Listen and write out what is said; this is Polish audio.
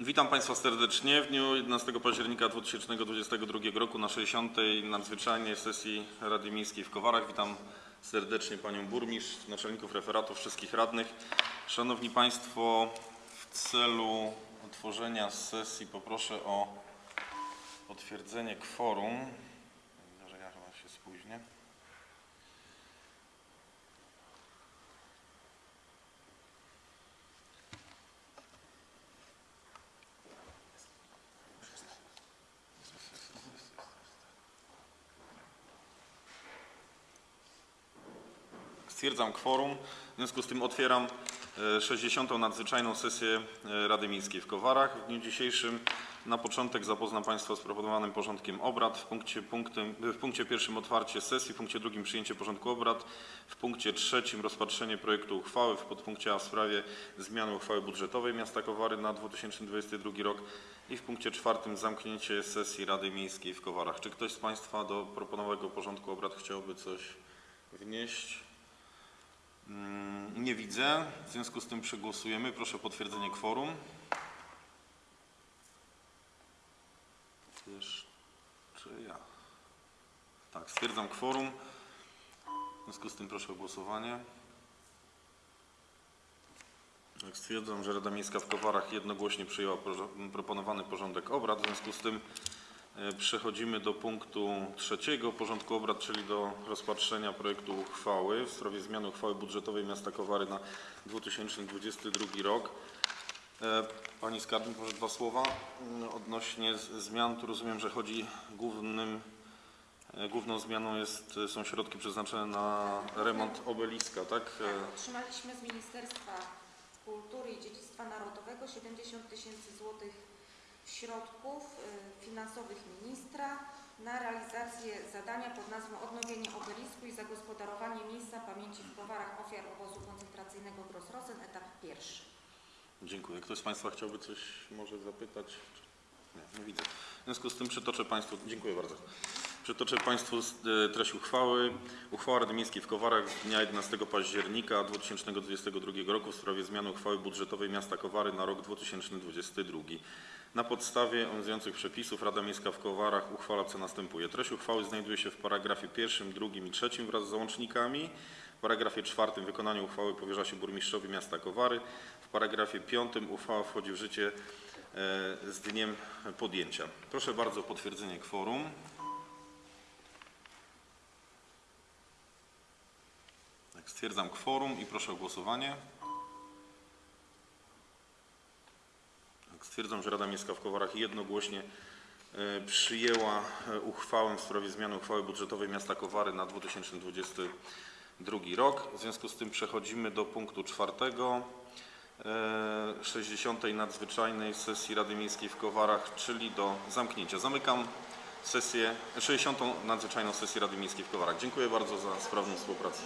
Witam Państwa serdecznie w dniu 11 października 2022 roku na 60. nadzwyczajnej sesji Rady Miejskiej w Kowarach. Witam serdecznie Panią Burmistrz, naczelników referatów, wszystkich radnych. Szanowni Państwo, w celu otworzenia sesji poproszę o potwierdzenie kworum. Że ja chyba się spóźnię. Stwierdzam kworum. W związku z tym otwieram e, 60. nadzwyczajną sesję e, Rady Miejskiej w Kowarach. W dniu dzisiejszym na początek zapoznam Państwa z proponowanym porządkiem obrad. W punkcie, punktem, w punkcie pierwszym otwarcie sesji, w punkcie drugim przyjęcie porządku obrad, w punkcie trzecim rozpatrzenie projektu uchwały, w podpunkcie A w sprawie zmiany uchwały budżetowej miasta Kowary na 2022 rok i w punkcie czwartym zamknięcie sesji Rady Miejskiej w Kowarach. Czy ktoś z Państwa do proponowanego porządku obrad chciałby coś wnieść? Mm, Nie widzę. W związku z tym przegłosujemy. Proszę o potwierdzenie kworum. Jeszcze ja. Tak, stwierdzam kworum. W związku z tym proszę o głosowanie. Tak, stwierdzam, że Rada Miejska w Kowarach jednogłośnie przyjęła proponowany porządek obrad. W związku z tym przechodzimy do punktu trzeciego porządku obrad, czyli do rozpatrzenia projektu uchwały w sprawie zmiany uchwały budżetowej miasta Kowary na 2022 rok. E, Pani Skarbnik, może dwa słowa mm, odnośnie zmian. Tu rozumiem, że chodzi głównym, e, główną zmianą jest, są środki przeznaczone na remont obeliska, tak? E, Tak, otrzymaliśmy z Ministerstwa Kultury i Dziedzictwa Narodowego 70 tysięcy złotych środków y, finansowych ministra na realizację zadania pod nazwą Odnowienie obelisku i zagospodarowanie miejsca pamięci w Kowarach ofiar obozu koncentracyjnego Grossrosen, etap pierwszy. Dziękuję. Ktoś z Państwa chciałby coś może zapytać? Nie, nie widzę. W związku z tym przytoczę Państwu, dziękuję bardzo. Przytoczę Państwu e, treść uchwały. Uchwała Rady Miejskiej w Kowarach z dnia 11 października 2022 roku w sprawie zmiany uchwały budżetowej miasta Kowary na rok 2022. Na podstawie obowiązujących przepisów Rada Miejska w Kowarach uchwala co następuje. Treść uchwały znajduje się w paragrafie pierwszym, drugim i trzecim wraz z załącznikami. W paragrafie czwartym wykonanie uchwały powierza się burmistrzowi miasta Kowary. W paragrafie piątym uchwała wchodzi w życie e, z dniem podjęcia. Proszę bardzo o potwierdzenie kworum. Stwierdzam kworum i proszę o głosowanie. Tak, stwierdzam, że Rada Miejska w Kowarach jednogłośnie e, przyjęła e, uchwałę w sprawie zmiany uchwały budżetowej miasta Kowary na 2022 rok. W związku z tym przechodzimy do punktu czwartego. e, 60. nadzwyczajnej sesji Rady Miejskiej w Kowarach, czyli do zamknięcia. Zamykam sesję, 60. nadzwyczajną sesję Rady Miejskiej w Kowarach. Dziękuję bardzo za sprawną współpracę.